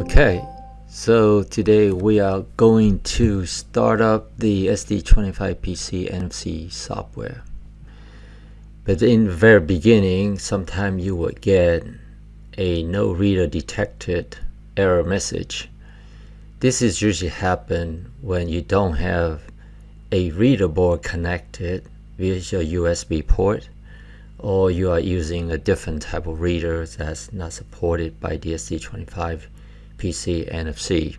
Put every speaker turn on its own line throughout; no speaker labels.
Okay, so today we are going to start up the ST25PC NFC software. But in the very beginning, sometime you will get a no reader detected error message. This is usually happen when you don't have a reader board connected via your USB port or you are using a different type of reader that's not supported by the ST25 PC NFC.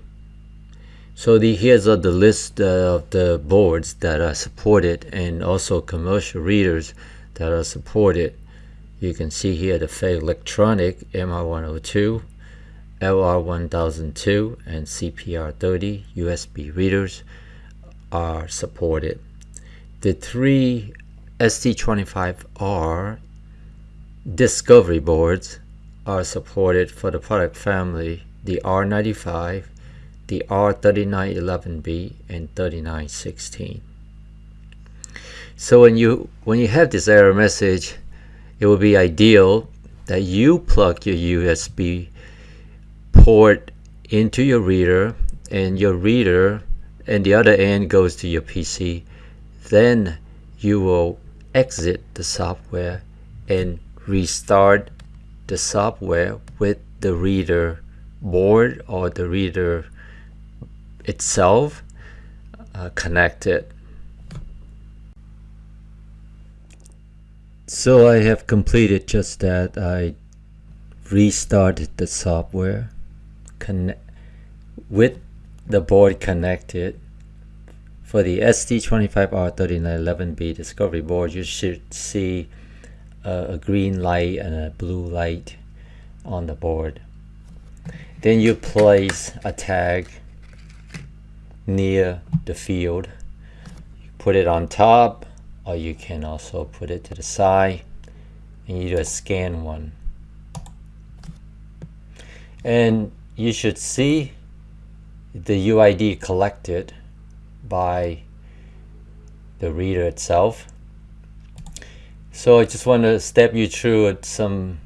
So the, here's uh, the list of the boards that are supported and also commercial readers that are supported. You can see here the FEIG Electronic MR102, LR1002 and CPR30 USB readers are supported. The three ST25R discovery boards are supported for the product family the R95, the R3911B, and 3916. So when you when you have this error message, it will be ideal that you plug your USB port into your reader and your reader and the other end goes to your PC. Then you will exit the software and restart the software with the reader board or the reader itself uh, connected. So I have completed just that. I restarted the software with the board connected. For the ST25R3911B discovery board, you should see a green light and a blue light on the board. Then you place a tag near the field. You put it on top or you can also put it to the side and you do a scan one. And you should see the UID collected by the reader itself. So I just want to step you through some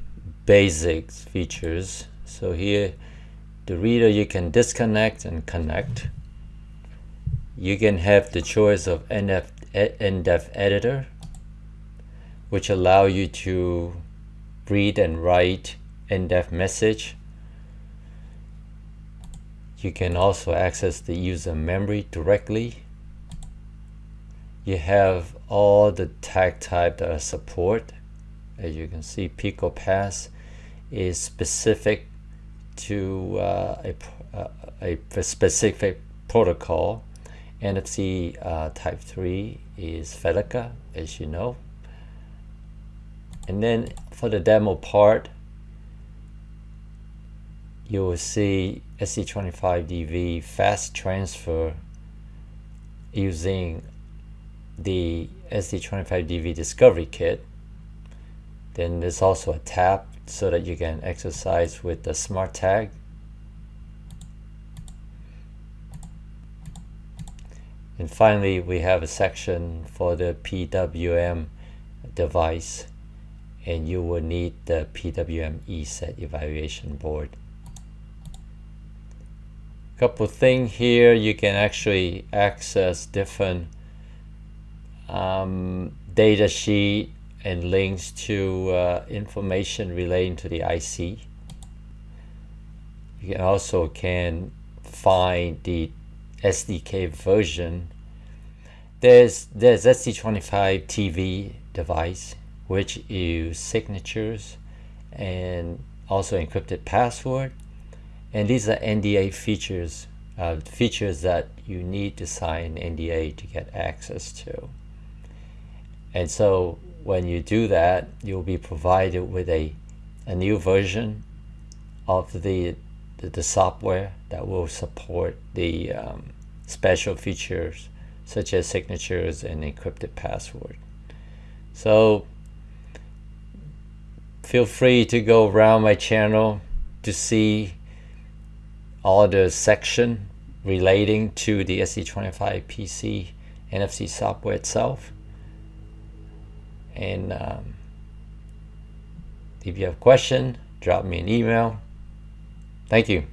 basic features. So here the reader you can disconnect and connect. You can have the choice of NDEF editor, which allow you to read and write NDEF message. You can also access the user memory directly. You have all the tag type that are support. As you can see, PicoPass is specific to uh, a, uh, a, specific protocol. NFC uh, type 3 is Felica, as you know. And then for the demo part, you will see ST25DV fast transfer using the ST25DV discovery kit. Then there's also a tab so that you can exercise with the smart tag. And finally, we have a section for the PWM device and you will need the PWM ESET evaluation board. Couple thing here, you can actually access different um, data sheet and links to uh, information relating to the IC. You can also can find the SDK version. There's there's ST25 TV device which use signatures and also encrypted password. And these are NDA features, uh, features that you need to sign NDA to get access to. And so when you do that, you'll be provided with a, a new version of the, the, the software that will support the um, special features such as signatures and encrypted password. So feel free to go around my channel to see all the section relating to the ST25 PC NFC software itself. And um, if you have a question, drop me an email. Thank you.